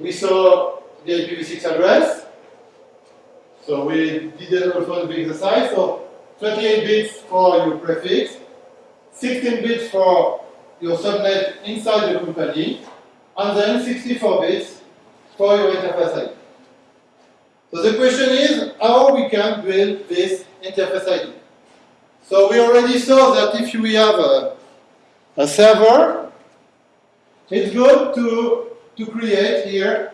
we saw the IPv6 address. So we did also the exercise. So 28 bits for your prefix, 16 bits for your subnet inside the company, and then 64 bits for your interface ID. So the question is how we can build this interface ID. So we already saw that if we have a, a server, it's good to, to create here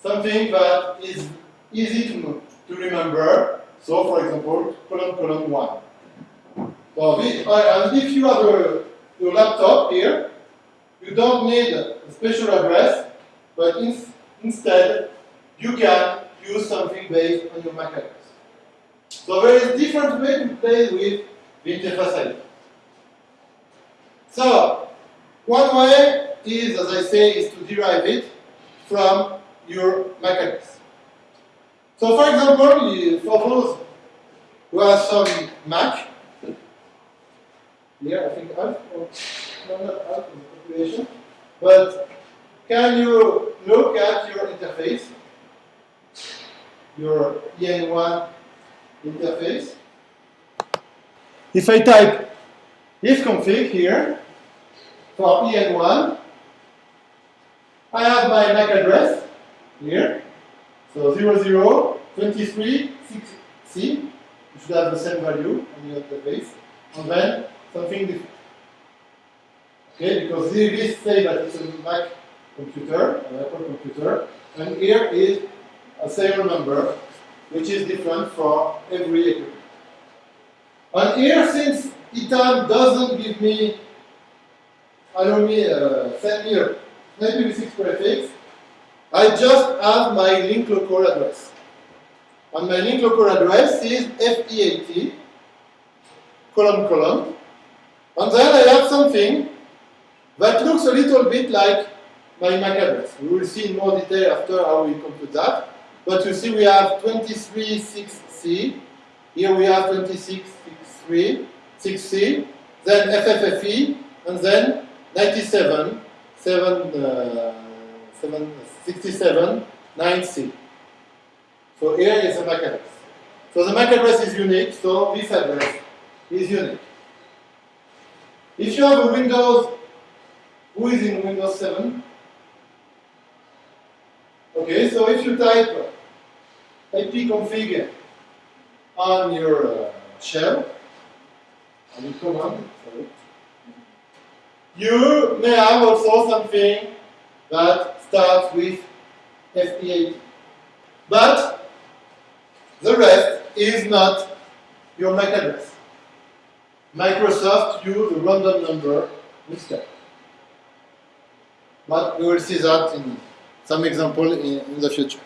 something that is easy to, to remember. So for example, colon colon 1. So this, uh, and if you have a, your laptop here, you don't need a special address, but in, instead you can use something based on your MAC address. So there is different way to play with the interface. So one way is, as I say, is to derive it from your MAC. So for example, for those who have some Mac, here I think Alf, or no, not Alf, population, but can you look at your interface, your EN1 interface? If I type ifconfig here for EN1, I have my MAC address here. So 00, 23, 6C, you should have the same value on your interface, and then something different. Okay, because this say that it's a Mac computer, an Apple computer, and here is a serial number, which is different for every equipment. And here, since ITAM doesn't give me, allow me, uh, send me a IPv6 prefix, I just have my link local address. And my link local address is FE80, colon column. And then I have something that looks a little bit like my MAC address. We will see in more detail after how we compute that. But you see we have 236C, here we have 2663, 6C, then FFFE, and then 97, 7, uh, 7 67, 9C. So here is the MAC address. So the MAC address is unique, so this address is unique. If you have a Windows, who is in Windows 7? Okay, so if you type ipconfig on your uh, shell, on your command, sorry, you may have also something that starts with FE80. But the rest is not your MAC address. Microsoft use a random number instead. But we will see that in some example in, in the future.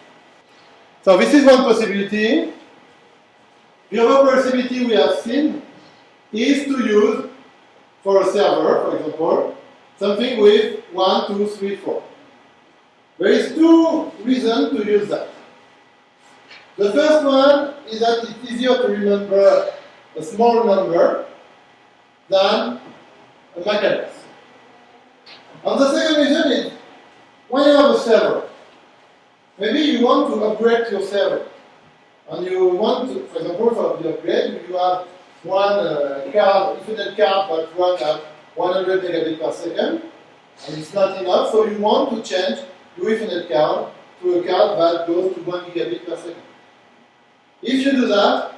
So this is one possibility. The other possibility we have seen is to use for a server, for example, something with one, two, three, four. There is two reasons to use that. The first one is that it's easier to remember a small number than a MAC address. And the second reason is when you have a server, maybe you want to upgrade your server. And you want to, for example, for the upgrade, you have one uh, card, Ethernet card that runs at 100 megabit per second, and it's not enough, so you want to change your Ethernet card to a card that goes to 1 gigabit per second. If you do that,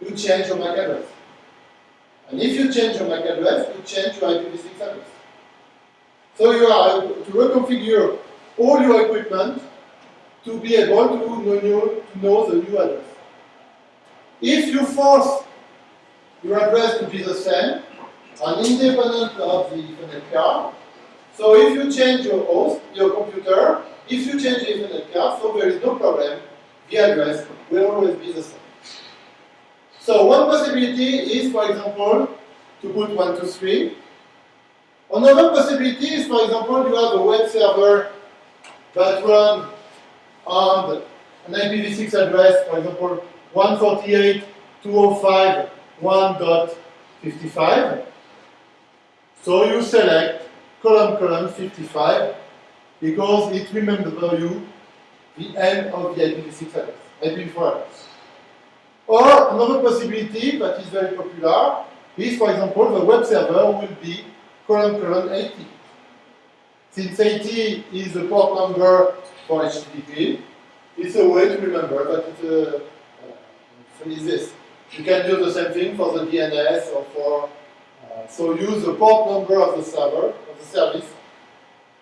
you change your MAC address. And if you change your MAC address, you change your IPv6 address. So you are to reconfigure all your equipment to be able to know, to know the new address. If you force your address to be the same, and independent of the Ethernet card, so if you change your host, your computer, if you change the Ethernet card, so there is no problem, the address will always be the same. So one possibility is, for example, to put 123. Another possibility is, for example, you have a web server that runs on an IPv6 address, for example, 148.205.1.55. So you select colon colon 55 because it remembers you the end of the IPv6 address, IPv4 address. Or another possibility that is very popular is, for example, the web server will be column colon 80. Since 80 is the port number for HTTP, it's a way to remember that it uh, uh, is this. You can do the same thing for the DNS or for, uh, so use the port number of the server, of the service,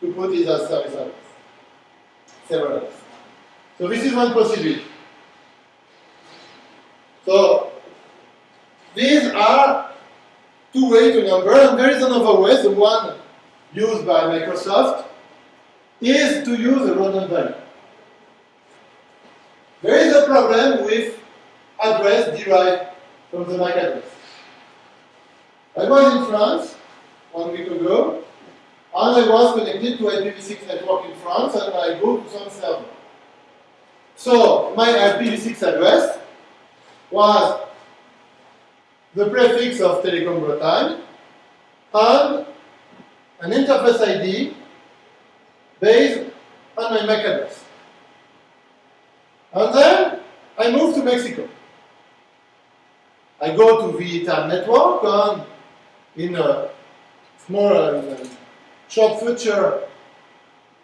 to put it as service address, server address. So this is one possibility. So these are two ways to number, and there is another way, the one used by Microsoft, is to use a random value. There is a problem with address derived from the MAC address. I was in France one week ago, and I was connected to IPv6 network in France, and I go to some server. So my IPv6 address was the prefix of Telecom Bretagne and an interface ID based on my MAC address. And then I move to Mexico. I go to the ITAM network and in a small uh, short future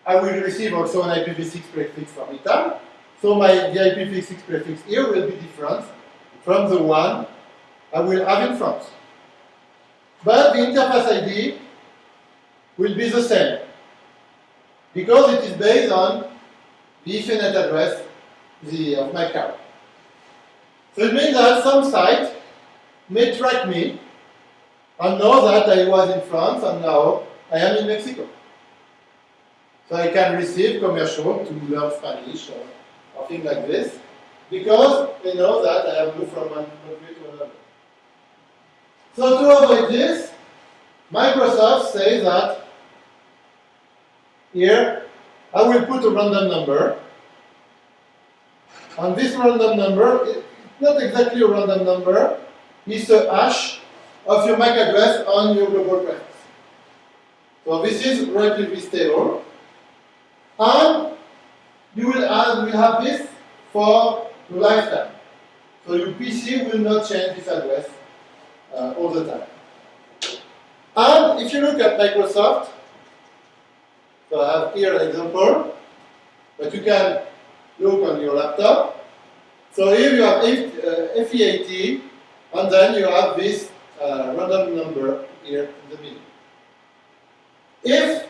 I will receive also an IPv6 prefix from ITAM. So my the IPv6 prefix here will be different from the one I will have in France. But the interface ID will be the same because it is based on the Ethernet address the, of my car. So it means that some site may track me and know that I was in France and now I am in Mexico. So I can receive commercial to learn Spanish or, or things like this because they know that I have moved from one country to another. So to avoid this, Microsoft says that here I will put a random number and this random number is not exactly a random number, it's a hash of your MAC address on your global prefix. So this is relatively stable. And you will have, have this for your lifetime. So your PC will not change this address uh, all the time. And if you look at Microsoft, so I have here an example, but you can look on your laptop. So here you have FE80, uh, and then you have this uh, random number here in the middle. If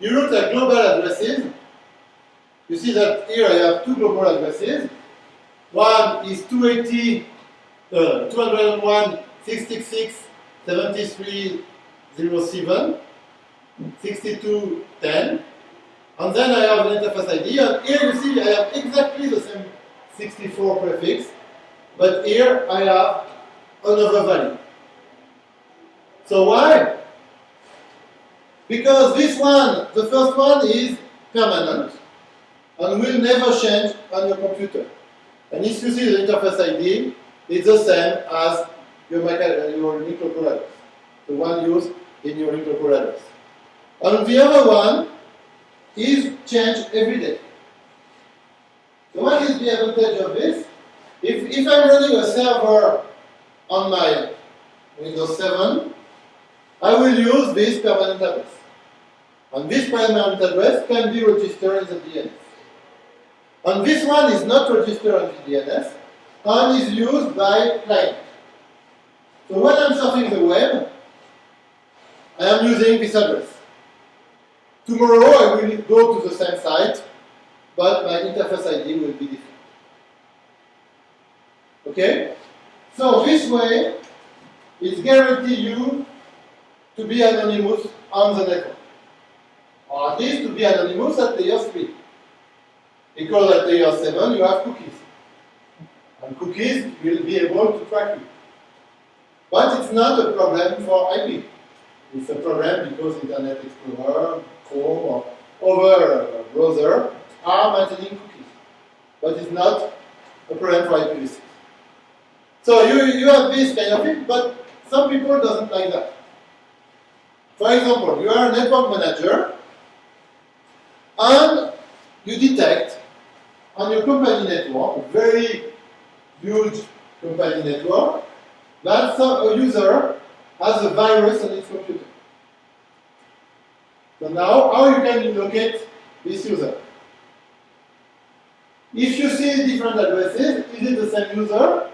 you look at global addresses, you see that here I have two global addresses. One is 280, uh, 201, 666, 73, 07, 62, 10. And then I have an interface ID, and here you see I have exactly the same 64 prefix, but here I have another value. So why? Because this one, the first one is permanent and will never change on your computer. And if you see the interface ID, it's the same as your, uh, your local address, the one used in your local address. And the other one is changed every day. So what is the advantage of this? If, if I'm running a server on my Windows 7, I will use this permanent address. And this permanent address can be registered in the DNS. And this one is not registered in the DNS and is used by client. So when I'm surfing the web, I am using this address. Tomorrow I will go to the same site, but my interface ID will be different. Okay? So this way, it guarantees you to be anonymous on the network. Or at least to be anonymous at layer 3. Because at layer 7 you have cookies. And cookies will be able to track you. But it's not a problem for IP. It's a problem because Internet Explorer, Chrome, or other browser are maintaining cookies. But it's not a problem for IPv6. So you, you have this kind of thing, but some people doesn't like that. For example, you are a network manager, and you detect on your company network, very huge company network, that some, a user has a virus on its computer. So now, how you can locate this user? If you see different addresses, is it the same user?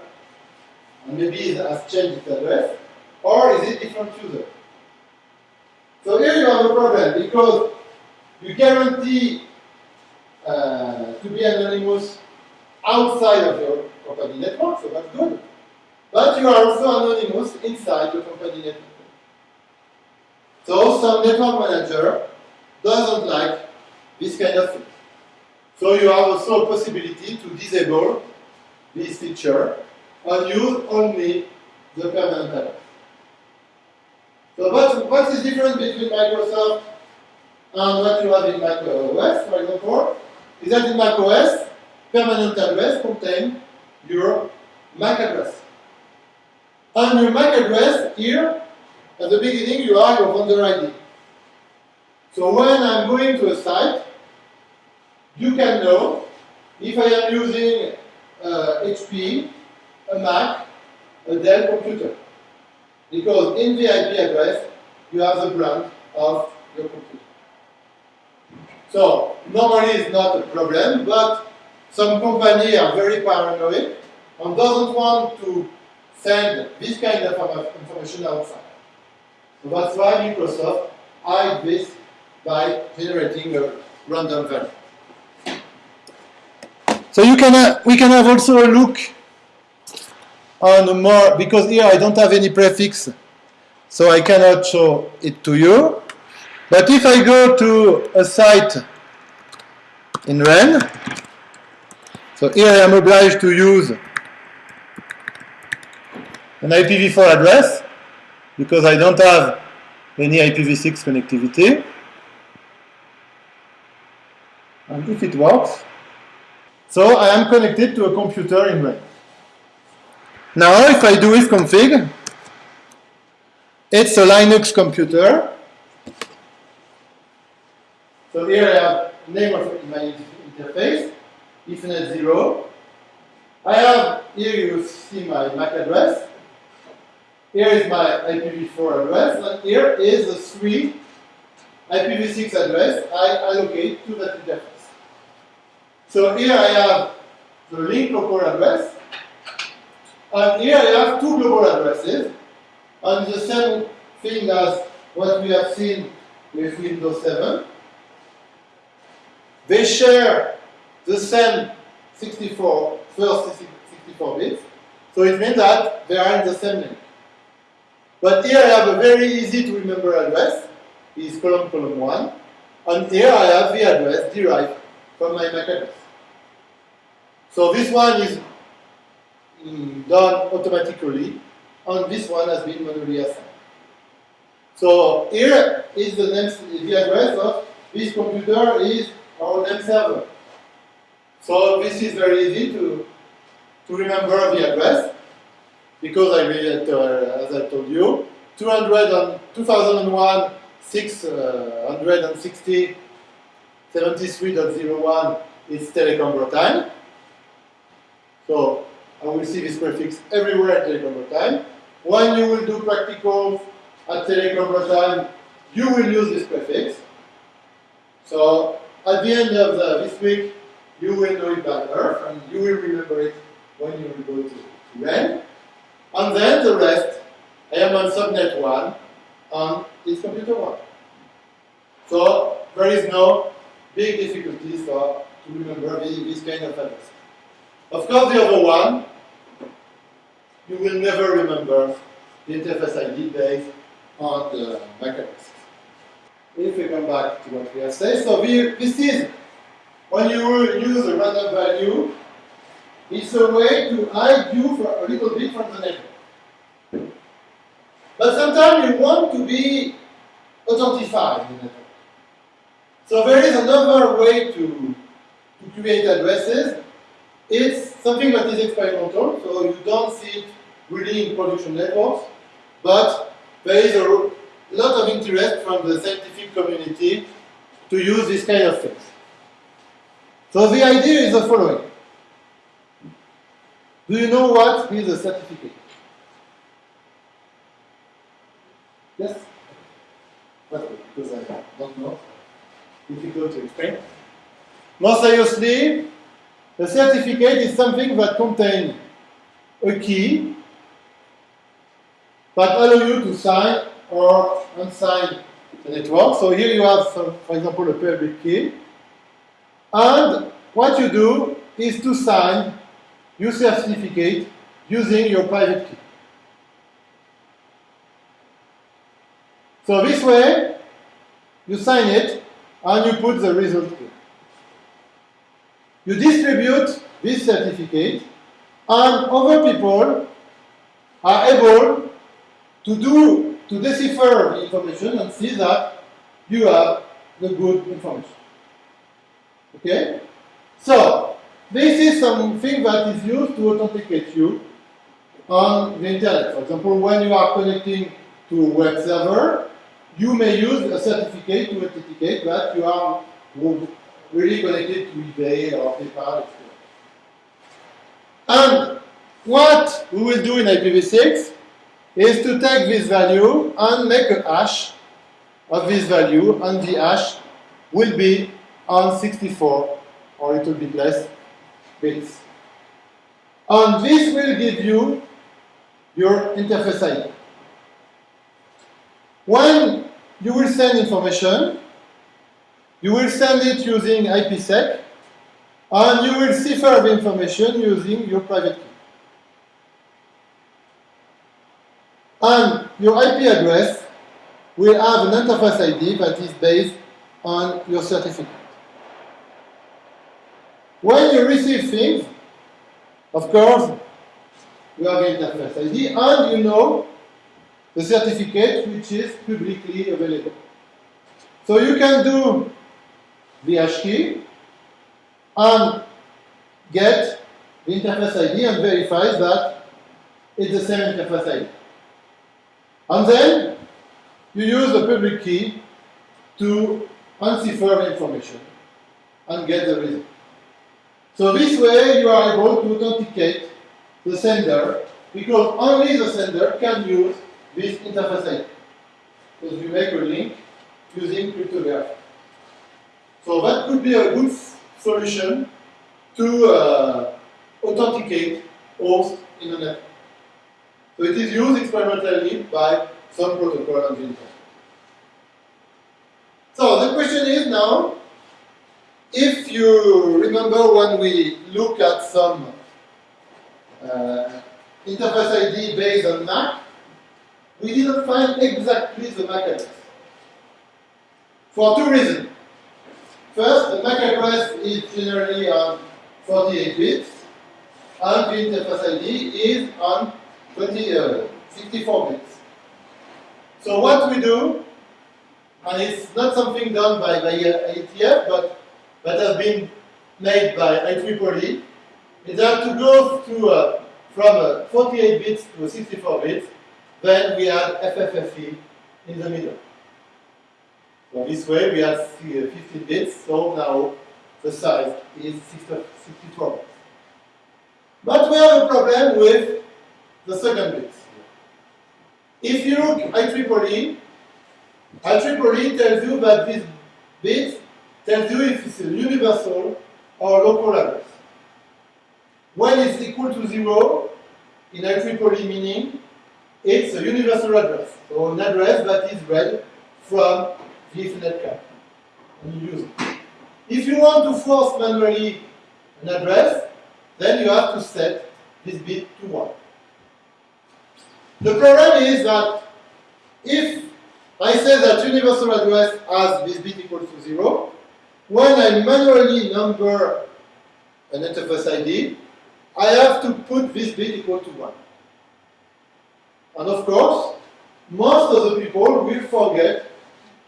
And maybe it has changed its address. Or is it different user? So here you have a problem because you guarantee uh, to be anonymous outside of your company network, so that's good. But you are also anonymous inside your company network. So some network manager doesn't like this kind of thing. So you have also a possibility to disable this feature and use only the permanent address. So what, what is different between Microsoft and what you have in Mac OS, for example, is that in Mac OS, permanent address contains your MAC address. And your MAC address, here, at the beginning, you have your vendor ID. So when I'm going to a site, you can know if I am using uh, HP, a Mac, a Dell computer. Because in the IP address, you have the brand of your computer. So normally it's not a problem, but some companies are very paranoid and doesn't want to send this kind of information outside. So that's why Microsoft hides this by generating a random value. So you can, uh, we can have also a look on more, because here I don't have any prefix, so I cannot show it to you. But if I go to a site in Rennes, so here I am obliged to use an IPv4 address because I don't have any IPv6 connectivity. And if it works, so I am connected to a computer in Rennes. Now if I do ifconfig, it's a Linux computer. So here I have name of my interface, Ethernet 0. I have, here you see my MAC address. Here is my IPv4 address, and here is the three IPv6 address I allocate to that interface. So here I have the link local address, and here I have two global addresses, and the same thing as what we have seen with Windows 7. They share the same 64, first 64 bits, so it means that they are in the same link. But here I have a very easy to remember address, is colon colon 1, and here I have the address derived from my MAC address. So this one is mm, done automatically, and this one has been manually assigned. So here is the name, the address of this computer is our name server. So this is very easy to, to remember the address, because I read it, uh, as I told you, 200 and 2001 660 73.01 is Telecom Bretagne. So I will see this prefix everywhere at Telecom Bretagne. When you will do practicals at Telecom Bretagne, you will use this prefix. So at the end of the, this week, you will know it by heart, and you will remember it when you will go to, to Rennes. And then the rest, I am on subnet 1 on this computer 1. So there is no big difficulties for to remember this, this kind of address. Of course, the other one, you will never remember the interface ID based on the address. If we come back to what we have said, so we, this is when you use a random value, it's a way to hide you for a little bit from the network. But sometimes you want to be authentified in the network. So there is another way to, to create addresses. It's something that is experimental, so you don't see it really in production networks, but there is a lot of interest from the scientific community to use this kind of things. So the idea is the following. Do you know what is a certificate? Yes? Because I don't know. Difficult to explain. More seriously, a certificate is something that contains a key that allow you to sign or unsign the network. So here you have, some, for example, a public key. And what you do is to sign your certificate using your private key. So this way, you sign it and you put the result. You distribute this certificate and other people are able to do, to decipher the information and see that you have the good information. Okay? So, this is something that is used to authenticate you on the internet. For example, when you are connecting to a web server, you may use a certificate to authenticate that you are really connected to eBay or PayPal. And what we will do in IPv6 is to take this value and make a hash of this value, and the hash will be on 64 or a little bit less bits. And this will give you your interface ID. When you will send information, you will send it using IPsec, and you will cipher the information using your private key. And your IP address will have an interface ID that is based on your certificate. When you receive things, of course, you have the interface ID, and you know the certificate which is publicly available. So you can do the hash key and get the interface ID and verify that it's the same interface ID. And then you use the public key to uncipher the information and get the result. So this way you are able to authenticate the sender because only the sender can use this interface ID. Because you make a link using cryptography. So that could be a good solution to uh, authenticate hosts in the network. So it is used experimentally by some protocol on the internet. So the question is now, if you remember when we look at some uh, interface ID based on MAC, we didn't find exactly the MAC address. For two reasons. First, the MAC address is generally on 48 bits, and the interface ID is on 20, uh, 64 bits. So what we do, and it's not something done by, by IETF, but that has been made by IEEE, is that to go to, uh, from uh, 48 bits to 64 bits, then we add FFFE in the middle. So this way we have 15 uh, bits, so now the size is 64 bits. But we have a problem with the second bit. If you look at IEEE, IEEE tells you that this bit tells you if it's a universal or local address. When it's equal to zero, in IEEE meaning, it's a universal address. So an address that is read from Ethernet card. And you use it. If you want to force manually an address, then you have to set this bit to 1. The problem is that if I say that universal address has this bit equal to 0, when I manually number an interface ID, I have to put this bit equal to 1. And of course, most of the people will forget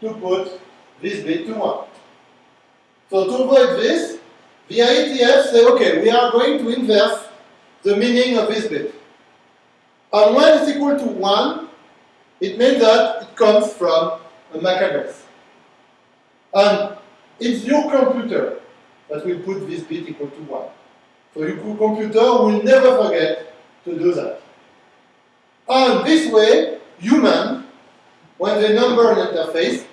to put this bit to 1. So to avoid this, the IETF say, okay, we are going to inverse the meaning of this bit. And when it's equal to 1, it means that it comes from a MAC address. And it's your computer that will put this bit equal to 1. So your computer will never forget to do that. And this way, human, when the number an interface,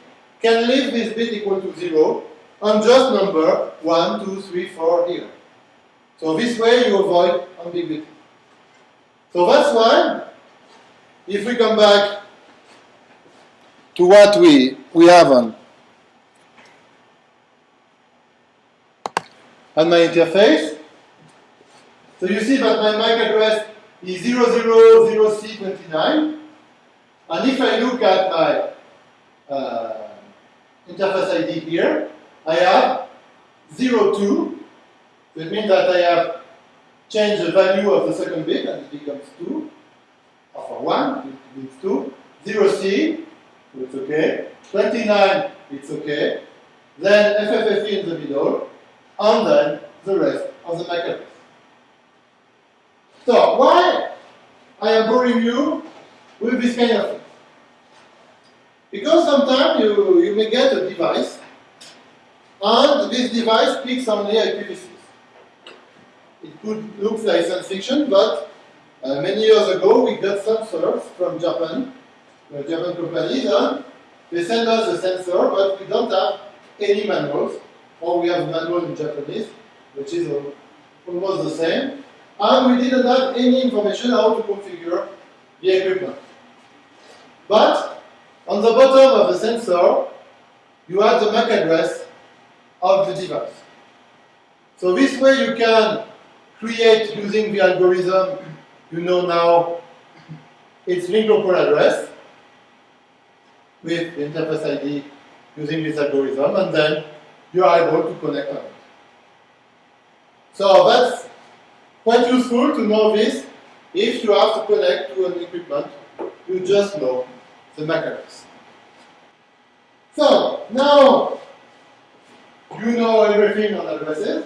can leave this bit equal to 0 on just number 1, 2, 3, 4 here. So this way you avoid ambiguity. So that's why, if we come back to what we, we have on, on my interface, so you see that my MAC address is 000C29. And if I look at my uh, interface ID here, I have 02. That means that I have changed the value of the second bit and it becomes 2. Or for 1, it means 2. 0C, so it's okay. 29, it's okay. Then FFFE in the middle. And then the rest of the MAC address. So why I am boring you with this kind of? Because sometimes you, you may get a device and this device picks only IPv6. It could look like science fiction, but uh, many years ago we got sensors from Japan, uh, Japan companies, and they send us a sensor, but we don't have any manuals, or we have manual in Japanese, which is almost the same and we didn't have any information how to configure the equipment. But on the bottom of the sensor, you have the MAC address of the device. So this way you can create using the algorithm you know now its link local address with the interface ID using this algorithm and then you are able to connect on it. So that's Quite useful to know this. If you have to connect to an equipment, you just know the address. So, now you know everything on addresses,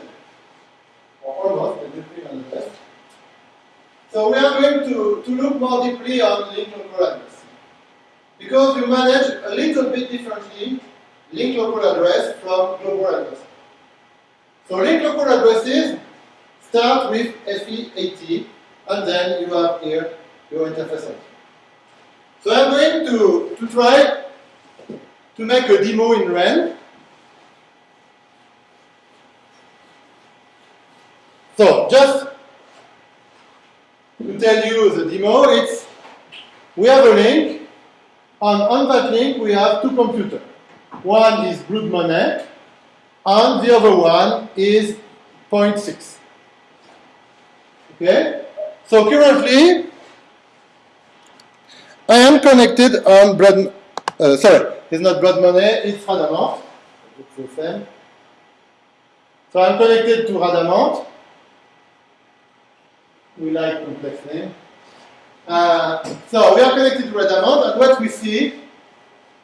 or almost everything on address. So we are going to, to look more deeply on link local address. Because we manage a little bit differently link local address from global address. So link local addresses Start with FE80, and then you have here your interface. So I'm going to, to try to make a demo in Rennes. So just to tell you the demo, it's we have a link, and on that link we have two computers. One is Blood Money, and the other one is Point 6. Okay? So currently, I am connected on blood, uh, sorry, it's not blood money, it's Radamant. It's the same. So I'm connected to Radamant. We like complex name. Uh, so we are connected to Radamant, and what we see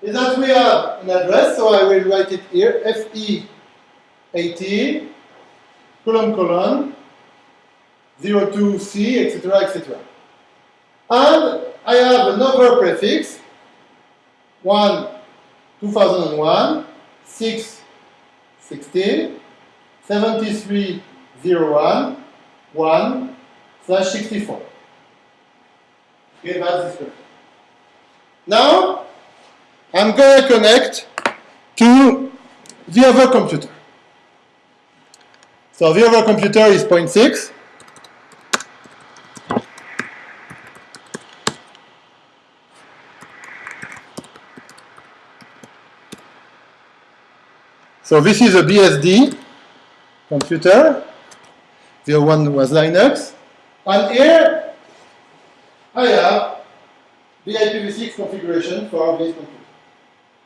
is that we have an address, so I will write it here, FE80, colon colon, 02C, etc., etc. And I have another prefix, 1, 2001, 6, 16, 7301, 1, slash 64. Okay, that's this Now, I'm going to connect to the other computer. So the other computer is 0.6. So this is a BSD computer. The other one was Linux. And here I have the IPv6 configuration for this computer.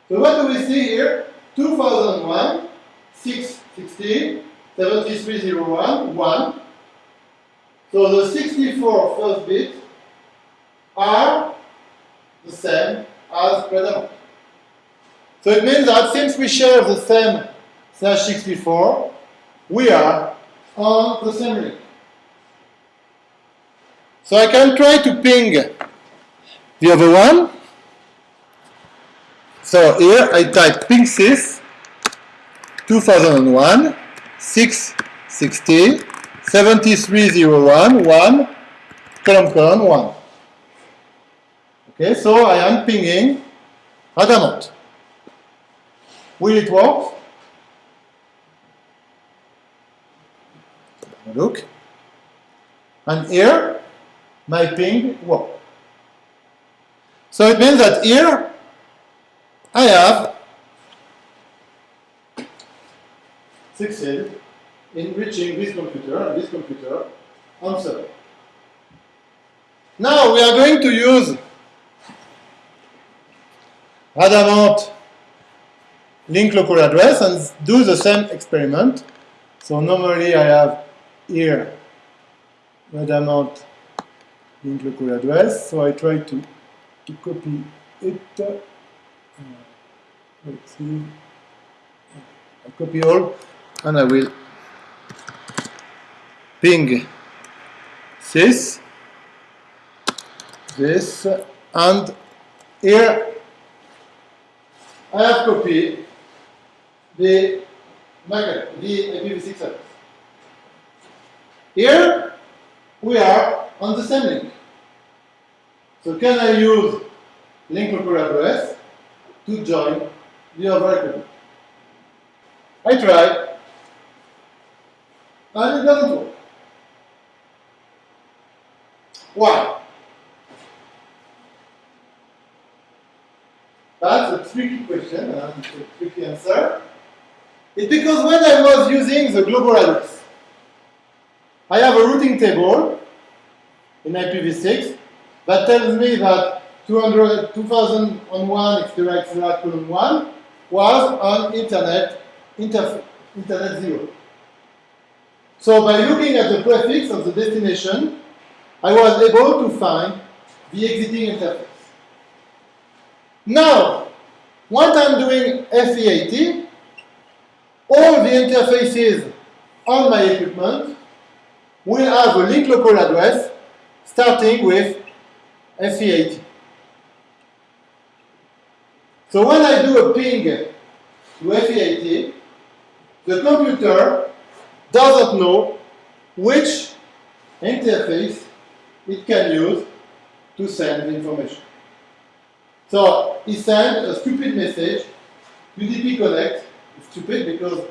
So what do we see here? 2001, 6, 16, 7301, 1. So the 64 first bits are the same as Predamon. So it means that since we share the same slash 64, we are on the same link. So I can try to ping the other one. So here I type ping6 2001 660 7301 1 colon colon 1. Okay, so I am pinging Adamant. Will it work? Look. And here, my ping works. So it means that here, I have succeeded in reaching this computer and this computer answer. Now we are going to use Adamant link local address and do the same experiment. So normally I have here Adamant link local address. So I try to, to copy it. Uh, let's see. I copy all and I will ping this, this, and here I have copied the magnet, the IPv6 address. Here we are on the same link. So can I use link local address to join the other equipment? I try, and it doesn't work. Why? That's a tricky question and a tricky answer. It's because when I was using the global address, I have a routing table in IPv6 that tells me that 200, 2001 etc etc colon 1 was on internet internet 0. So by looking at the prefix of the destination, I was able to find the exiting interface. Now, what I'm doing FE80, all the interfaces on my equipment will have a link local address starting with FE80. So when I do a ping to FE80, the computer doesn't know which interface it can use to send the information. So he sent a stupid message, UDP connect, stupid because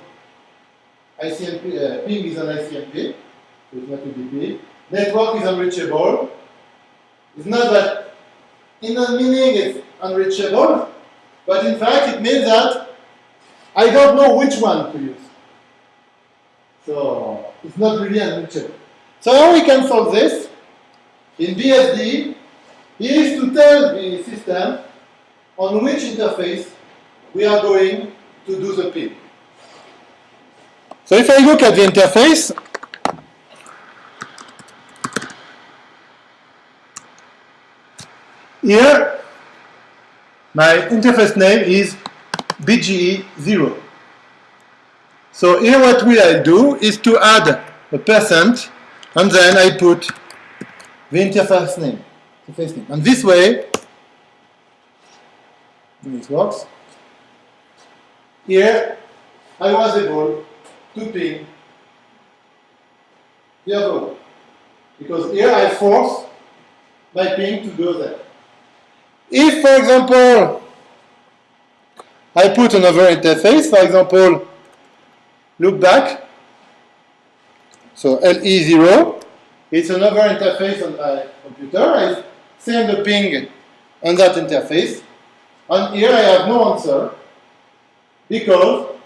ICMP, uh, ping is an ICMP, it's not UDP. Network is unreachable. It's not that in the meaning it's unreachable, but in fact it means that I don't know which one to use. So it's not really unreachable. So how we can solve this? In BSD is to tell the system on which interface we are going to do the ping. So if I look at the interface, here my interface name is BGE0. So here what will I do is to add a percent and then I put the interface name. Interface name. And this way, this works. Here, I was able to ping the other one. Because here I force my ping to go there. If, for example, I put another interface, for example, loopback, so LE0, it's another interface on my computer. I send a ping on that interface. And here I have no answer because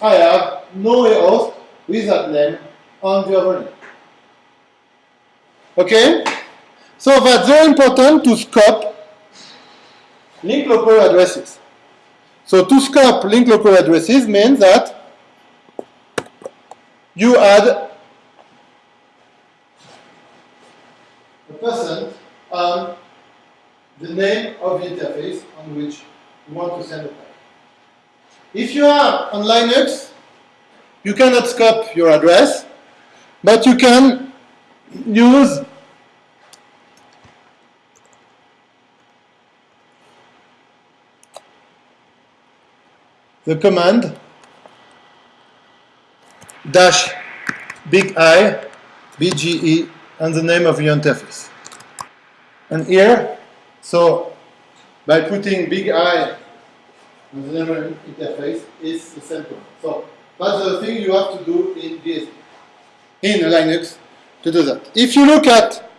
I have no host with that name on the other link. Okay? So that's very important to scope link local addresses. So to scope link local addresses means that you add a percent on the name of the interface on which you want to send a packet. If you are on Linux, you cannot scope your address, but you can use the command dash big I, BGE, and the name of the interface. And here, so by putting big I and the name of the interface is the same So that's the thing you have to do in BSD, in Linux to do that. If you look at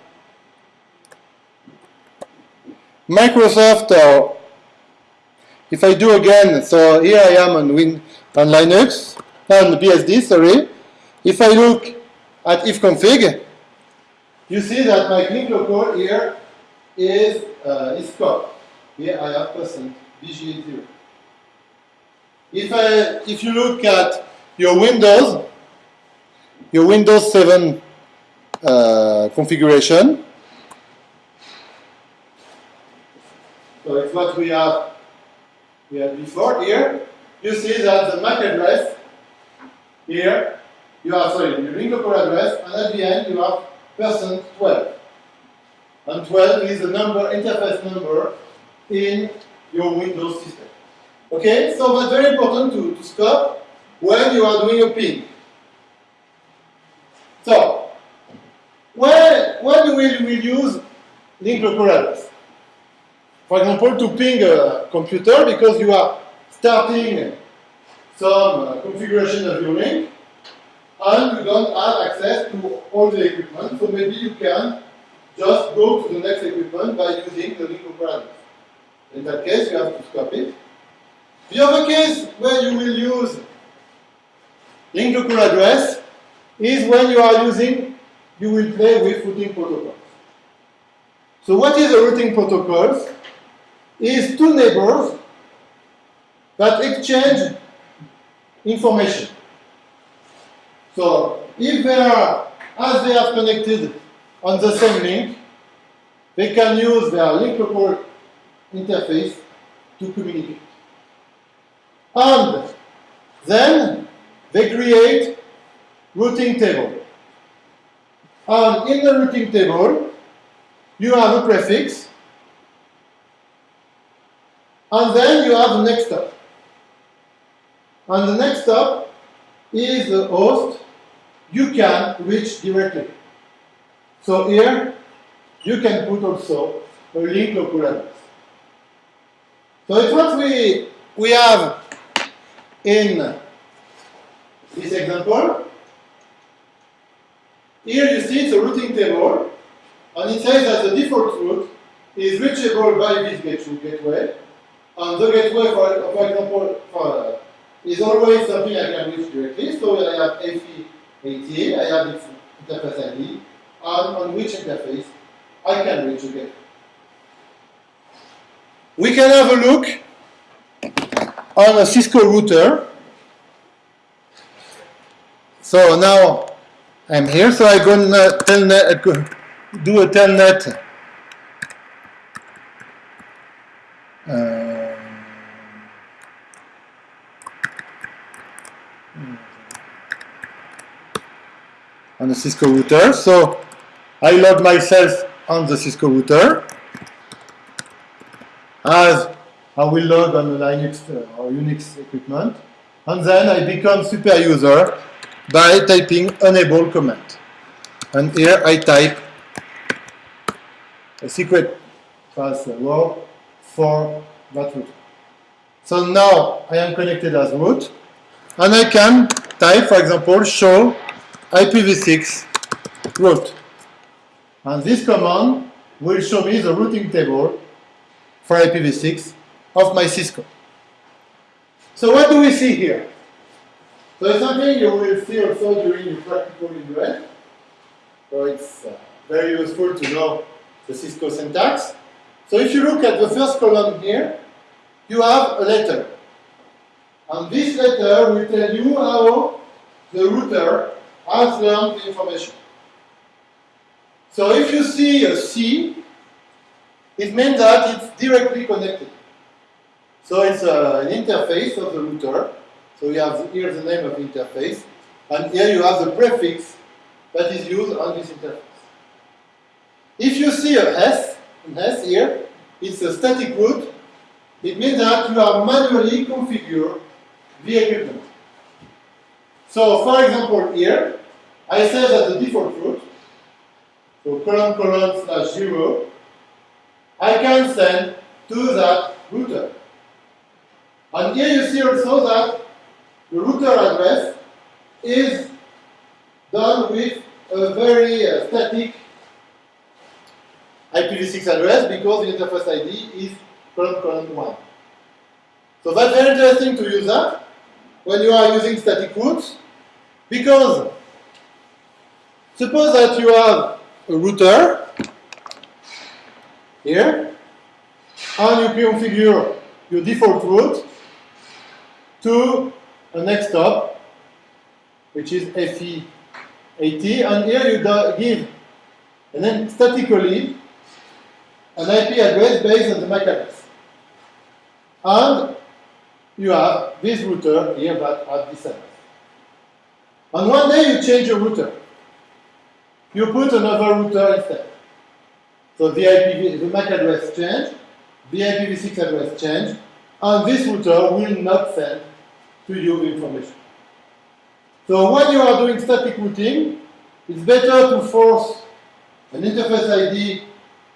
Microsoft or if I do again, so here I am on Win on Linux, on BSD, sorry. If I look at ifconfig, you see that my link local here is uh, is scope. Here I have percent BGE0. If I if you look at your Windows, your Windows 7 uh, configuration, so it's what we have had before here. You see that the MAC address here you have sorry the link local address, and at the end you have percent 12. And 12 is the number, interface number in your Windows system. Okay, so that's very important to, to stop when you are doing a ping. So, when, when will we use link local address? For example, to ping a computer because you are starting some uh, configuration of your link and you don't have access to all the equipment, so maybe you can just go to the next equipment by using the link address. In that case, you have to stop it. The other case where you will use link local address is when you are using, you will play with routing protocols. So what is a routing protocols? Is two neighbors that exchange information. So if they are, as they are connected on the same link, they can use their link local interface to communicate. And then they create routing table. And in the routing table, you have a prefix, and then you have the next step. And the next step is the host you can reach directly. So here, you can put also a link local address. So it's what we, we have in this example. Here you see it's a routing table, and it says that the default route is reachable by this gateway, and the gateway, for, for example, for, is always something I can reach directly, so I have FE ATA, I have its interface ID, and on which interface I can reach again. We can have a look on a Cisco router. So now I'm here, so I'm going to telnet, do a telnet uh, on the Cisco router. So I log myself on the Cisco router as I will log on the Linux uh, or Unix equipment. And then I become super user by typing enable command. And here I type a secret password for that root. So now I am connected as root, and I can type, for example, show IPv6 route. And this command will show me the routing table for IPv6 of my Cisco. So what do we see here? So it's something you will see also during your practical in. So it's uh, very useful to know the Cisco syntax. So if you look at the first column here, you have a letter. And this letter will tell you how the router has learned the information. So if you see a C, it means that it's directly connected. So it's uh, an interface of the router. So you have here the name of the interface, and here you have the prefix that is used on this interface. If you see a S, an S here, it's a static route. It means that you have manually configured the equipment. So for example here, I say that the default route, so colon colon slash zero, I can send to that router. And here you see also that the router address is done with a very uh, static IPv6 address because the interface ID is colon colon 1. So that's very interesting to use that when you are using static routes because suppose that you have a router here and you configure your default route to a next hop which is FE80 and here you give and then statically an IP address based on the MAC address. And you have this router here that has this address. And one day you change your router. You put another router instead. So the IP, the MAC address change, the IPv6 address change, and this router will not send to you the information. So when you are doing static routing, it's better to force an interface ID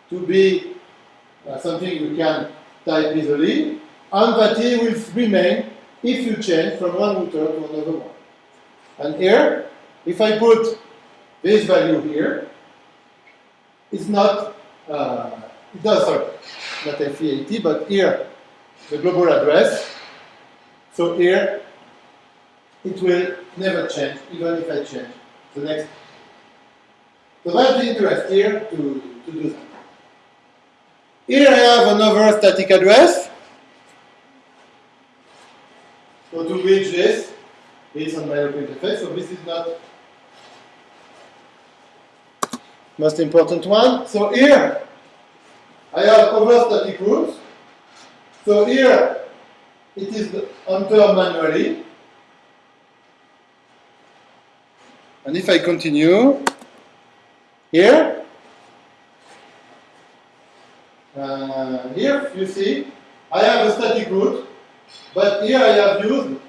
to be uh, something you can type easily, and that it will remain if you change from one router to another one. And here, if I put this value here, it's not, uh, it does, sorry, not FE80, but here, the global address. So here, it will never change, even if I change the next. So that's the interest here to, to do that. Here I have another static address. So to reach this, it's on my local interface. So this is not most important one. So here I have other static routes. So here it is entered manually. And if I continue, here Uh, here you see I have a static route, but here I have used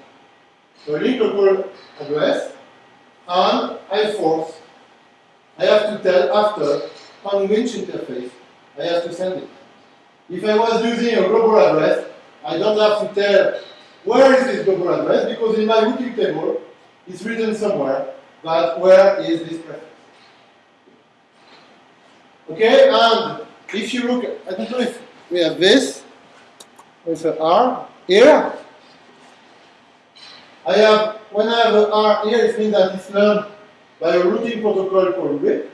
the link local address and I force. I have to tell after on which interface I have to send it. If I was using a global address, I don't have to tell where is this global address because in my routing table it's written somewhere that where is this prefix. Okay, and if you look, I don't know if we have this with an R here. I have, when I have an R here, it means that it's learned by a routing protocol called RIP.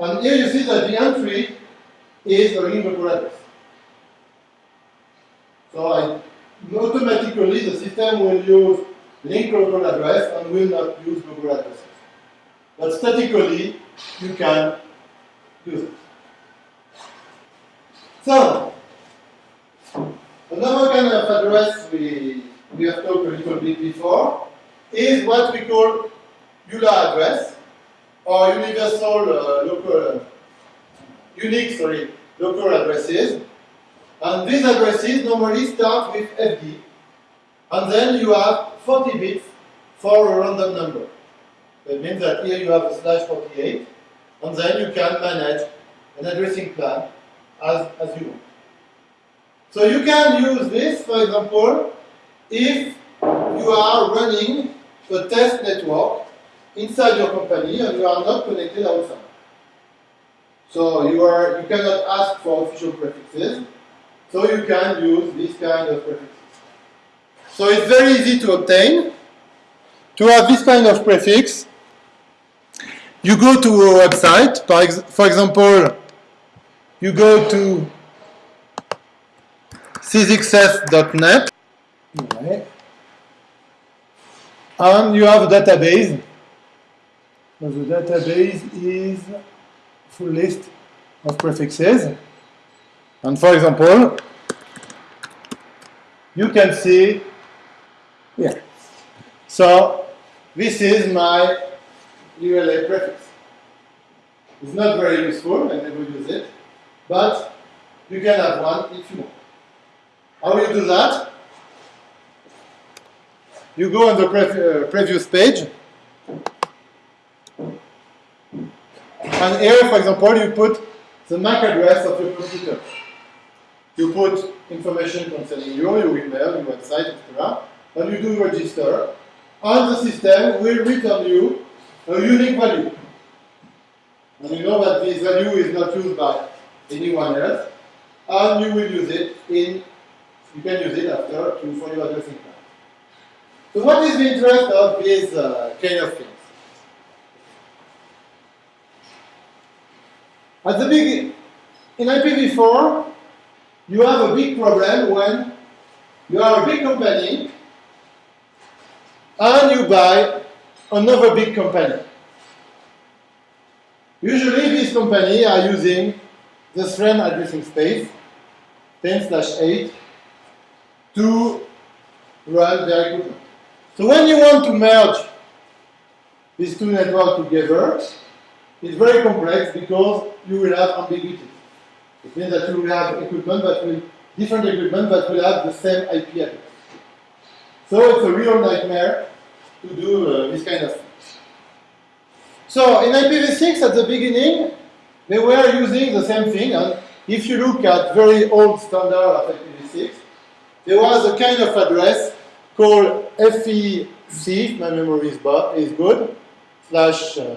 And here you see that the entry is a link local address. So I, automatically the system will use link local address and will not use global addresses. But statically, you can use it. So, another kind of address we, we have talked a little bit before is what we call ULA address or universal uh, local, unique, sorry, local addresses. And these addresses normally start with FD. And then you have 40 bits for a random number. That means that here you have a slash 48, and then you can manage an addressing plan as, as you want. So you can use this, for example, if you are running a test network inside your company and you are not connected outside. So you are you cannot ask for official prefixes, so you can use this kind of prefixes. So it's very easy to obtain. To have this kind of prefix, you go to a website, for example, you go to sixxs.net and you have a database. So the database is full list of prefixes. And for example, you can see here. So this is my ULA prefix. It's not very useful, I never use it but you can have one if you want. How will you do that? You go on the pre uh, previous page. And here, for example, you put the MAC address of your computer. You put information concerning you, your email, your website, etc. And you do register. And the system will return you a unique value. And you know that this value is not used by anyone else. And you will use it in, you can use it after to, for your addressing plan. So what is the interest of these uh, kind of things? At the beginning, in IPv4, you have a big problem when you are a big company and you buy another big company. Usually these companies are using the SRAM addressing space, 10-8 to run their equipment. So when you want to merge these two networks together, it's very complex because you will have ambiguity. It means that you will have equipment that will, different equipment that will have the same IP address. So it's a real nightmare to do uh, this kind of things. So in IPv6 at the beginning, they were using the same thing. And if you look at very old standard of IPv6, there was a kind of address called FEC, if my memory is, is good, slash uh,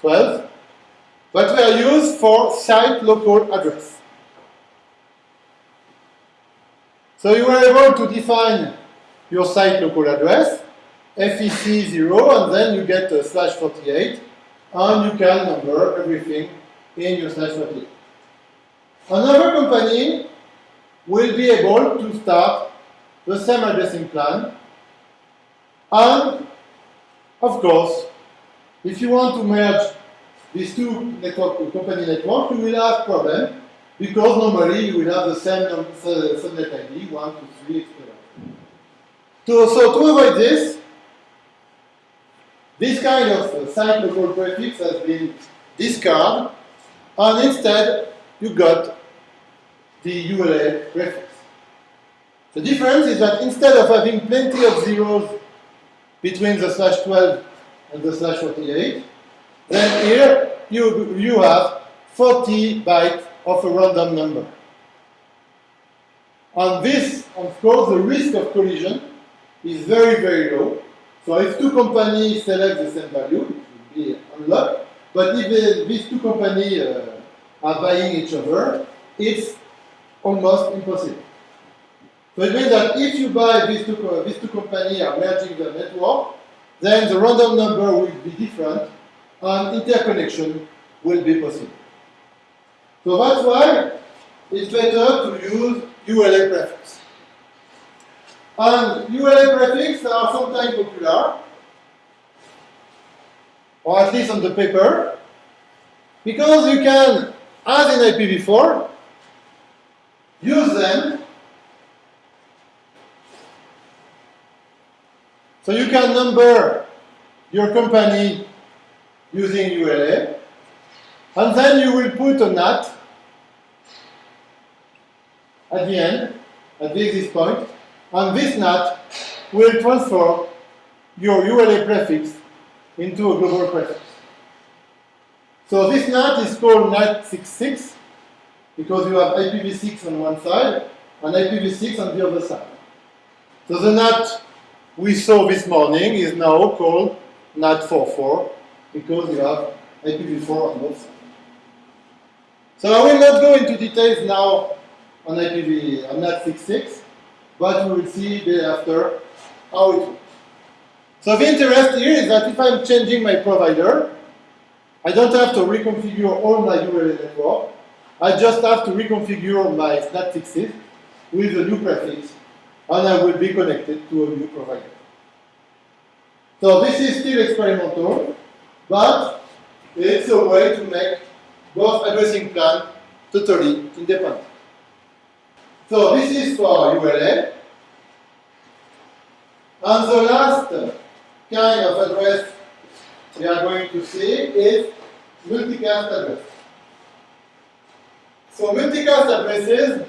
12, but were used for site local address. So you were able to define your site local address, FEC 0, and then you get a slash 48, and you can number everything in your slash 48. Another company will be able to start the same addressing plan, and of course, if you want to merge these two network, company network, you will have problem because normally you will have the same uh, subnet ID, 1, 2, 3, etc. So, so to avoid this, this kind of site local prefix has been discarded, and instead you got the ULA prefix. The difference is that instead of having plenty of zeros between the slash 12 and the slash 48, then here you, you have 40 bytes of a random number. On this, of course, the risk of collision is very, very low. So if two companies select the same value, it will be unlocked. But if these two companies uh, are buying each other, it's almost impossible. So it means that if you buy these two, these two companies are merging the network, then the random number will be different and interconnection will be possible. So that's why it's better to use ULA prefix. And ULA prefix are sometimes popular, or at least on the paper, because you can, as in IPv4, use them so you can number your company using ULA. And then you will put a NAT at the end, at the exit point, and this NAT will transfer your ULA prefix into a global prefix. So this NAT is called NAT66 because you have IPv6 on one side and IPv6 on the other side. So the NAT we saw this morning is now called NAT44 because you have IPv4 on both sides. So I will not go into details now on IPv, on NAT66, but we will see thereafter how it works. So the interest here is that if I'm changing my provider, I don't have to reconfigure all my ULA network. I just have to reconfigure my NAT66 with a new prefix, and I will be connected to a new provider. So this is still experimental, but it's a way to make both addressing plan totally independent. So this is for ULA. And the last kind of address we are going to see is multicast address. So multicast addresses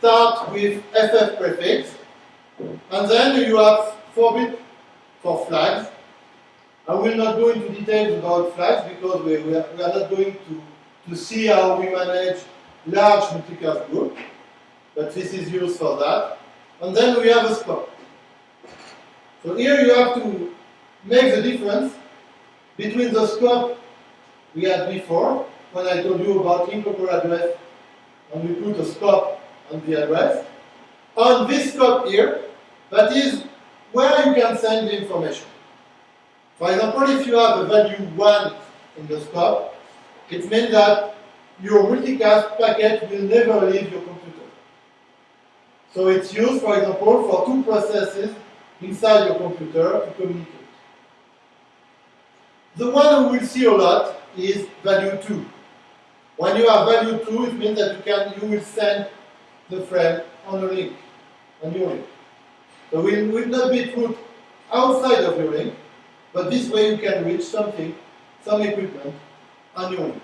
start with FF prefix And then you have 4 bits for flags. I will not go into details about flags because we, we, are, we are not going to, to see how we manage large multicast group, but this is used for that. And then we have a scope. So here you have to make the difference between the scope we had before, when I told you about local address, and we put a scope on the address, on this scope here, that is where you can send the information. For example, if you have a value 1 in the scope, it means that your multicast packet will never leave your computer. So it's used, for example, for two processes inside your computer to communicate. The one we will see a lot is value 2. When you have value 2, it means that you can you will send the frame on a link, on your link. So it will not be put outside of your link, but this way you can reach something, some equipment on your link.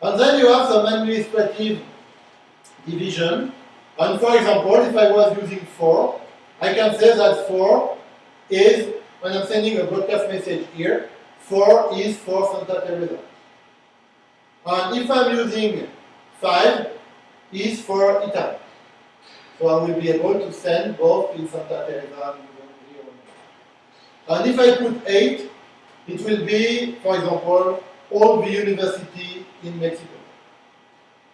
And then you have some administrative division. And for example, if I was using 4, I can say that 4 is, when I'm sending a broadcast message here, 4 is for Santa Teresa. And if I'm using 5, is for Italy. So I will be able to send both in Santa Teresa and And if I put 8, it will be, for example, all the university in Mexico.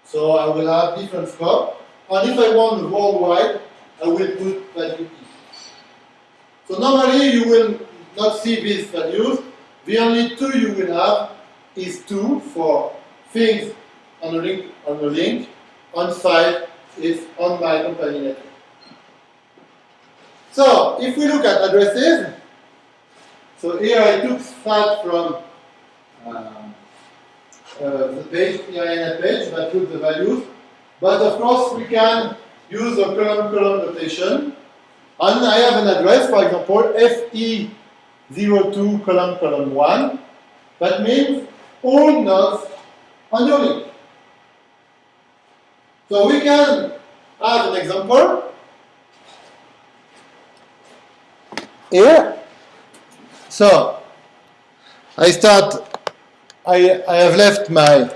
So I will have different scope. And if I want worldwide, I will put value E. So normally you will not see these values. The only two you will have is 2 for things on a link, on a link. On site is on my company network. So if we look at addresses, so here I took that from um, uh, the page, IANA page that took the values. But of course we can use a colon-colon notation. And I have an address, for example, FE02 column column 1. That means all nodes on your link. So we can have an example here. So I start, I, I have left my,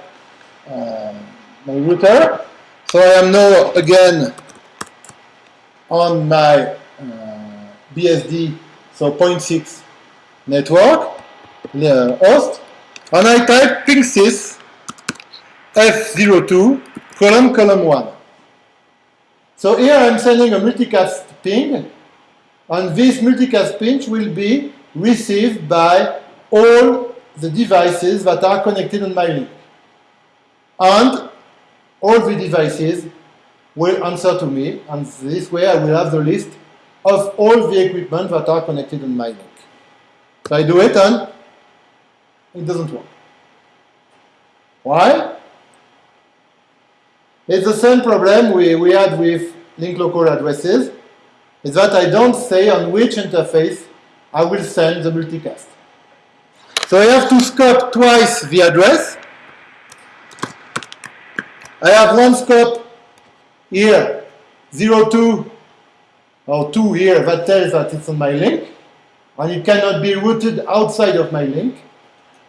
uh, my router. So I am now again on my uh, BSD, so 0.6 network, the host, and I type ping6 F02 colon, colon 1. So here I'm sending a multicast ping, and this multicast ping will be received by all the devices that are connected on my link. And all the devices will answer to me, and this way I will have the list of all the equipment that are connected on my link. So I do it and it doesn't work. Why? It's the same problem we, we had with link local addresses, is that I don't say on which interface I will send the multicast. So I have to scope twice the address. I have one scope here, 02 or 2 here that tells that it's on my link, and it cannot be routed outside of my link.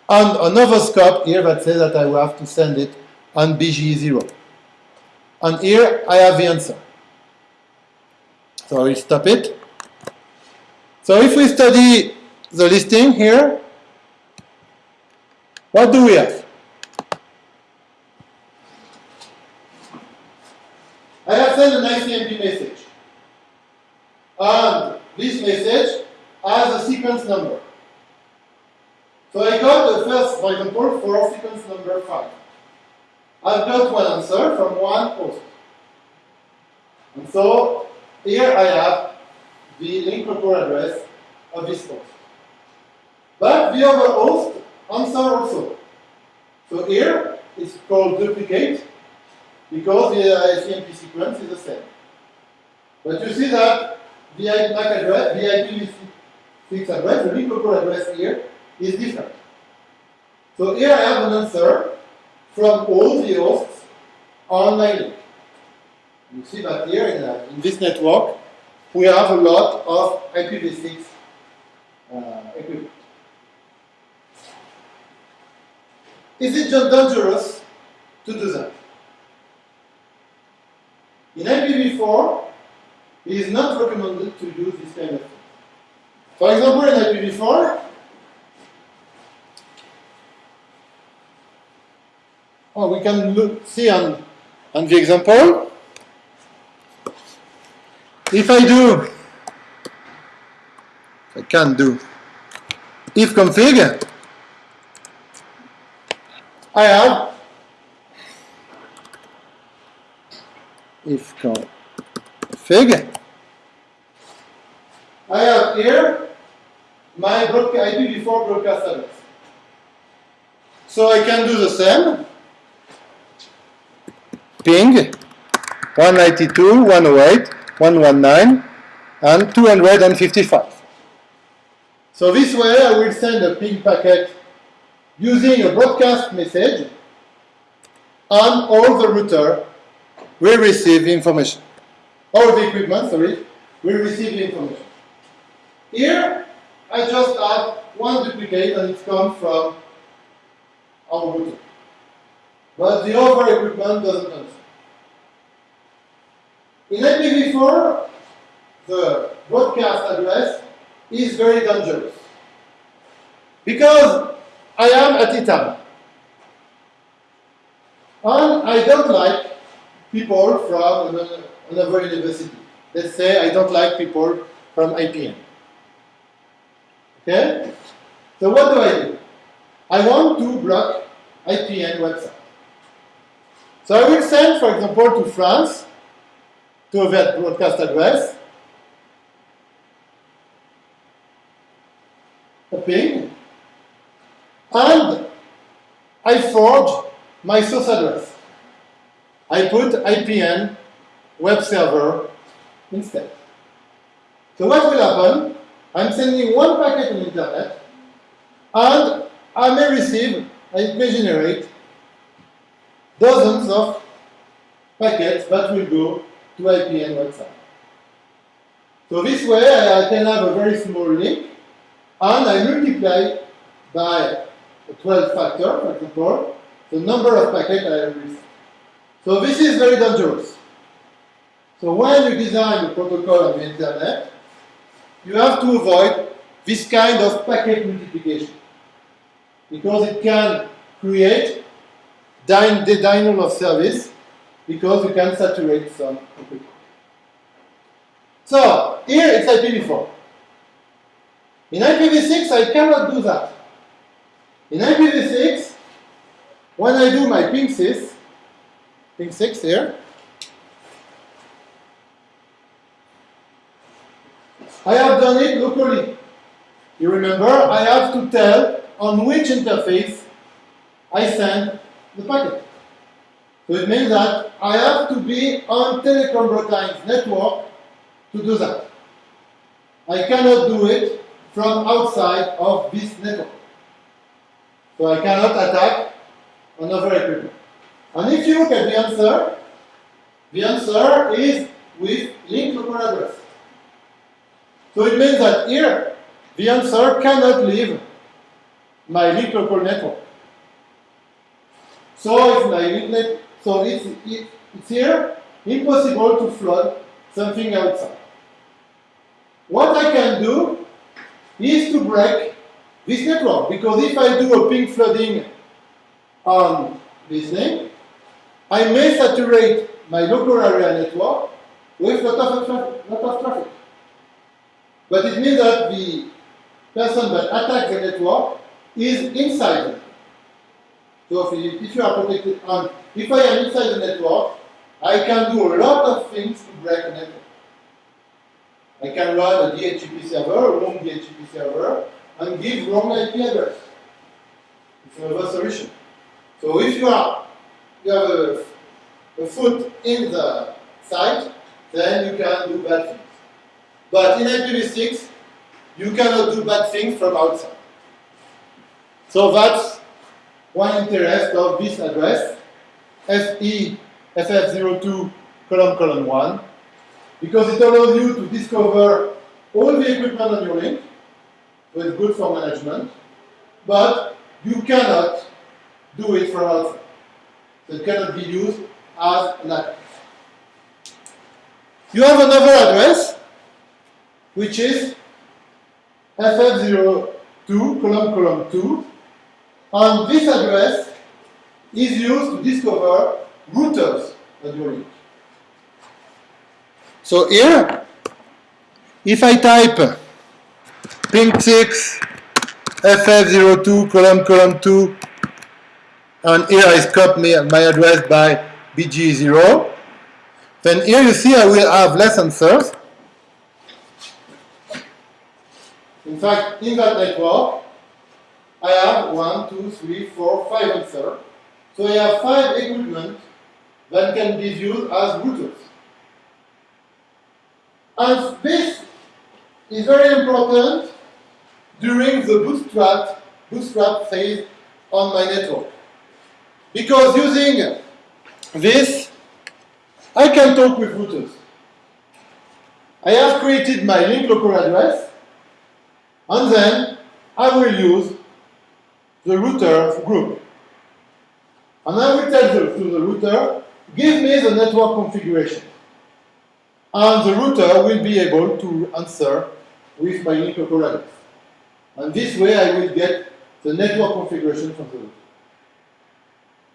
And another scope here that says that I will have to send it on BGE0. And here I have the answer. So I will stop it. So if we study the listing here, what do we have? I have sent an ICMP message. And this message has a sequence number. So I got the first, for example, for sequence number 5. I've got one answer from one host. And so here I have the link local address of this host. But the other host answer also. So here it's called duplicate because the ICMP sequence is the same. But you see that the MAC address, the IPv6 address, the link local address here is different. So here I have an answer from all the hosts on my link. You see that here in, uh, in this network, we have a lot of IPv6 uh, equipment. Is it just dangerous to do that? In IPv4, it is not recommended to use this kind of thing. For example, in IPv4, oh, we can look, see on, on the example, if I do, I can do, if config, I have if config, I have here my IPv4 broadcast address. So I can do the same. Ping 192, 108, 119, and 255. So this way I will send a ping packet using a broadcast message and all the router will receive information. All the equipment, sorry, will receive information. Here, I just have one duplicate and it comes from our router. But the other equipment doesn't understand. In IPv4, the broadcast address is very dangerous. Because I am at ITAM. And I don't like people from another university. Let's say I don't like people from IPN. Okay? So what do I do? I want to block IPN website. So I will send, for example, to France, to that broadcast address, a ping, and I forge my source address. I put IPN web server instead. So what will happen? I'm sending one packet on internet, and I may receive, I may generate dozens of packets that will go to IPN website. So this way I can have a very small link, and I multiply by a 12 factor, for example, the number of packets I have received. So this is very dangerous. So when you design a protocol on the internet, you have to avoid this kind of packet multiplication because it can create denial of service because you can saturate some equipment. So here it's IPv4. In IPv6 I cannot do that. In IPv6, when I do my ping 6, ping 6 here, I have done it locally. You remember, I have to tell on which interface I send the packet. So it means that I have to be on Telecom Bretagne's network to do that. I cannot do it from outside of this network. So I cannot attack another equipment. And if you look at the answer, the answer is with link local address. So it means that here, the answer cannot leave my link local network. So it's my link net, so it's, it, it's here, impossible to flood something outside. What I can do is to break this network, because if I do a ping flooding on this link, I may saturate my local area network with a lot of, lot of traffic. But it means that the person that attacks the network is inside. So if, if you are protected, um, if I am inside the network, I can do a lot of things to break the network. I can run a DHCP server, a wrong DHCP server, and give wrong IP address. It's another solution. So if you are you have a, a foot in the site, then you can do bad things. But in IPv6, you cannot do bad things from outside. So that's one interest of this address, FE FF02 colon colon 1 because it allows you to discover all the equipment on your link, it's good for management, but you cannot do it from outside. It cannot be used as an address. You have another address, which is FF02, colon, colon 2, and this address is used to discover routers on your link. So here, if I type ping 6 ff02 colon colon 2 and here I scope my, my address by bg0 then here you see I will have less answers in fact in that network I have one, two, three, four, five answers so I have five equipment that can be used as routers and this is very important during the bootstrap, bootstrap phase on my network. Because using this, I can talk with routers. I have created my link local address, and then I will use the router group. And I will tell the, to the router, give me the network configuration. And the router will be able to answer with my link local address. And this way I will get the network configuration from the router.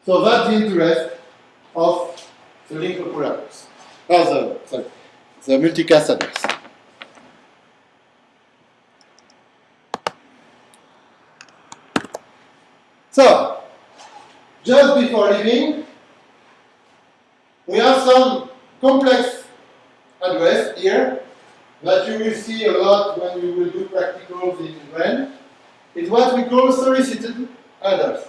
So that's the interest of the link local address. Oh, the, sorry, the multicast address. So, just before leaving, we have some complex address here that you will see a lot when you will do practicals in Rennes, is what we call solicited address.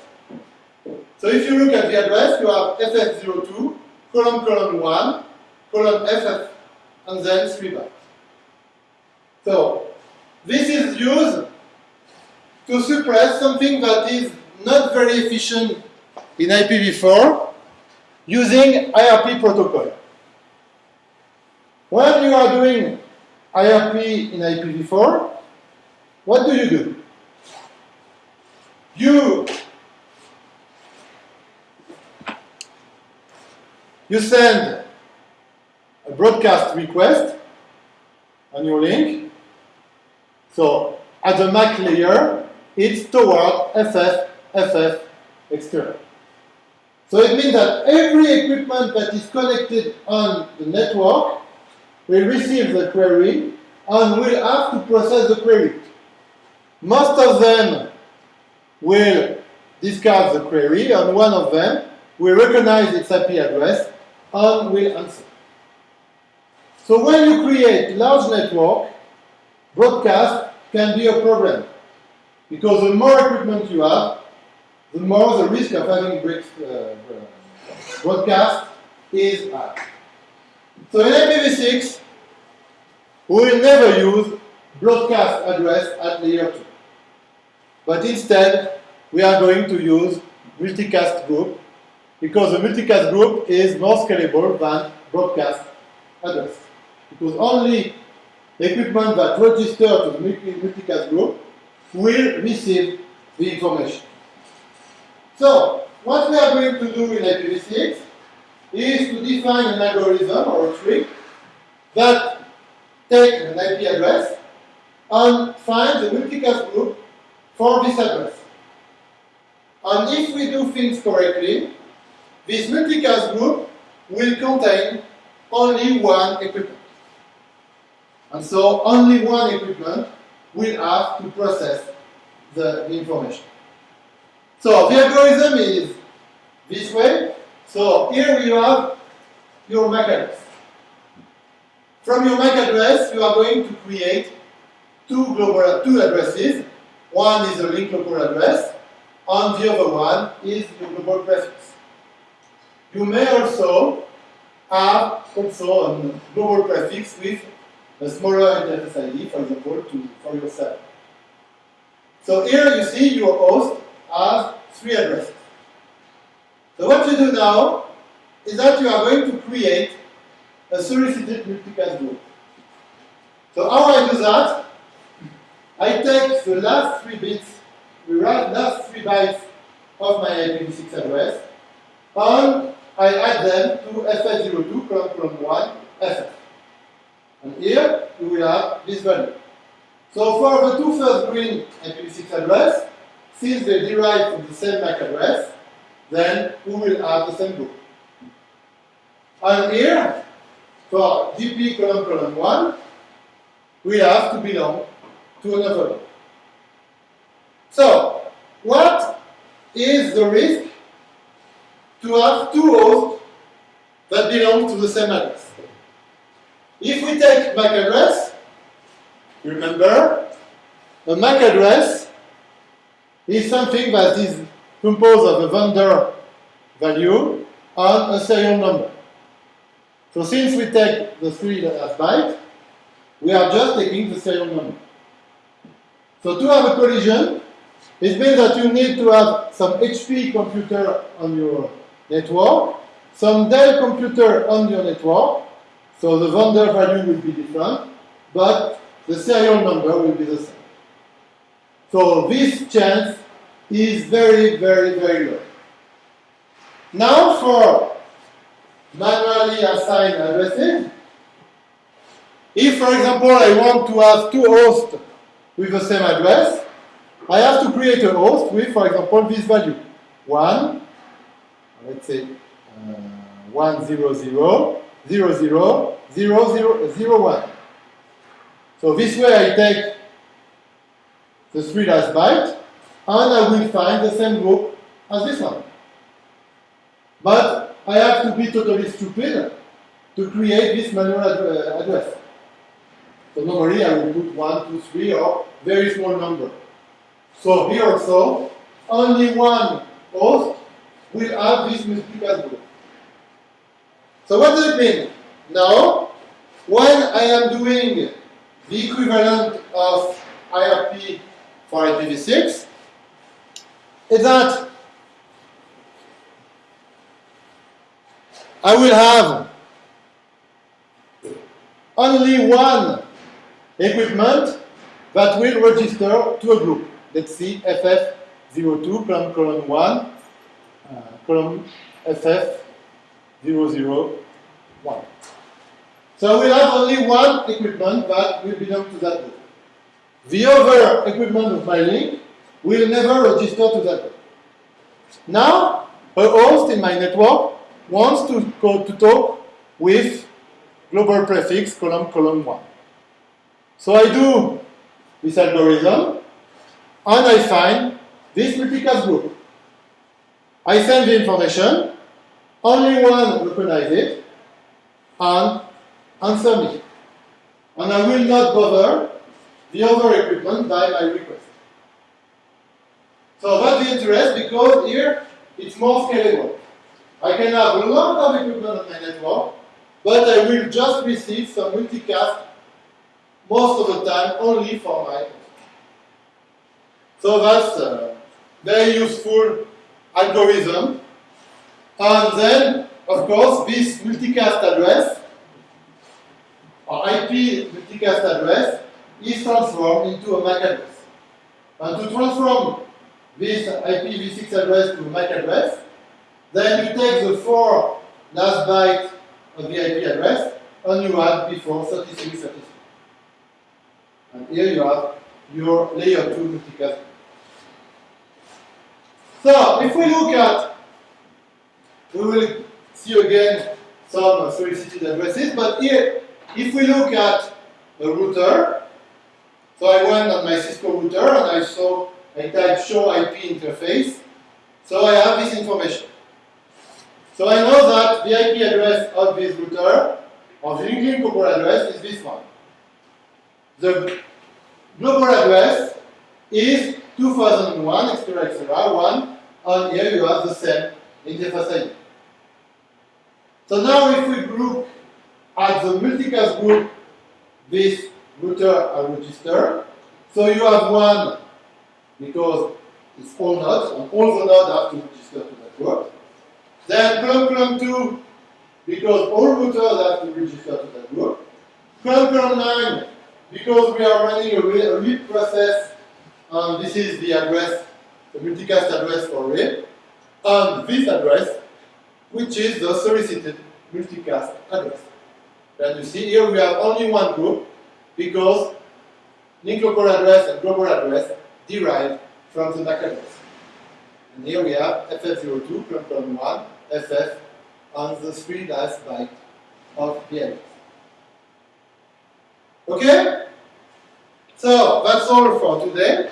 So if you look at the address, you have FF02, colon colon 1, colon FF, and then 3 bytes. So this is used to suppress something that is not very efficient in IPv4 using ARP protocol. When you are doing ARP in IPv4, what do you do? You you send a broadcast request on your link. So at the MAC layer, it's toward FF, FF external. So it means that every equipment that is connected on the network will receive the query and will have to process the query. Most of them will discard the query and one of them will recognize its IP address and will answer. So when you create large network, broadcast can be a problem because the more equipment you have, the more the risk of having breaks, uh, broadcast is high. So in IPv6, we will never use broadcast address at layer 2. But instead, we are going to use multicast group because the multicast group is more scalable than broadcast address. Because only equipment that register to the multicast group will receive the information. So, what we are going to do in IPv6 is to define an algorithm or a trick that takes an IP address and finds the multicast group for this address. And if we do things correctly, this multicast group will contain only one equipment. And so only one equipment will have to process the information. So the algorithm is this way. So here you have your MAC address. From your MAC address, you are going to create two global two addresses. One is a link local address, and the other one is your global prefix. You may also have also a global prefix with a smaller interface ID, for example, to, for yourself. So here you see your host has three addresses. So what you do now is that you are going to create a solicited multicast group. So how I do that? I take the last three bits, the last three bytes of my IPv6 address, and I add them to FF02 colon colon 1 FF. And here you will have this value. So for the two first green IPv6 address, since they derive from the same MAC address, then we will have the same group. And here, for DP colon colon 1, we have to belong to another group. So, what is the risk to have two hosts that belong to the same address? If we take MAC address, remember, a MAC address is something that is composed of a vendor value and a serial number. So since we take the three as byte, we are just taking the serial number. So to have a collision, it means that you need to have some HP computer on your network, some Dell computer on your network, so the vendor value will be different, but the serial number will be the same. So this chance is very, very, very low. Now for manually assigned addresses, if, for example, I want to have two hosts with the same address, I have to create a host with, for example, this value. 1, let's say uh, 1, 0, 0, 0, 0, 0, 0, 0, 1. So this way I take the three last bytes, and I will find the same group as this one. But I have to be totally stupid to create this manual ad uh, address. So normally I will put 1, 2, 3, or very small number. So here also, only one host will have this multicast group. So what does it mean? Now, when I am doing the equivalent of ARP for IPv6, is that I will have only one equipment that will register to a group. Let's see FF02 colon colon 1 uh, colon FF001. So we have only one equipment that will belong to that group. The other equipment of my link will never register to that. Now, a host in my network wants to, go to talk with global prefix colon colon 1. So I do this algorithm, and I find this multicast group. I send the information, only one recognizes it, and answer me. And I will not bother the other equipment by my request. So that's the interest because here it's more scalable. I can have a lot of equipment on my network, but I will just receive some multicast most of the time only for my so that's a very useful algorithm. And then, of course, this multicast address, or IP multicast address, is transformed into a MAC address. And to transform this IPv6 address to a MAC address, then you take the four last bytes of the IP address and you add before 3333. And here you have your layer 2 multicast so, if we look at, we will see again some solicited addresses, but here, if we look at a router, so I went on my Cisco router and I saw, I typed show IP interface, so I have this information. So I know that the IP address of this router, or the linking global address, is this one. The global address is 2001, etc., etc., 1, and here you have the same interface ID. So now if we look at the multicast group this router and register, so you have one because it's all nodes, and all the nodes have to register to group. Then colon colon 2, because all routers have to register to that group. Colon colon 9, because we are running a a RIP process, and this is the address, the multicast address for RIP, and this address, which is the solicited multicast address. And you see here we have only one group, because local address and global address derive from the MAC address. And here we have FF02, colon colon 1, FF, on the three last byte of the address. Okay? So that's all for today.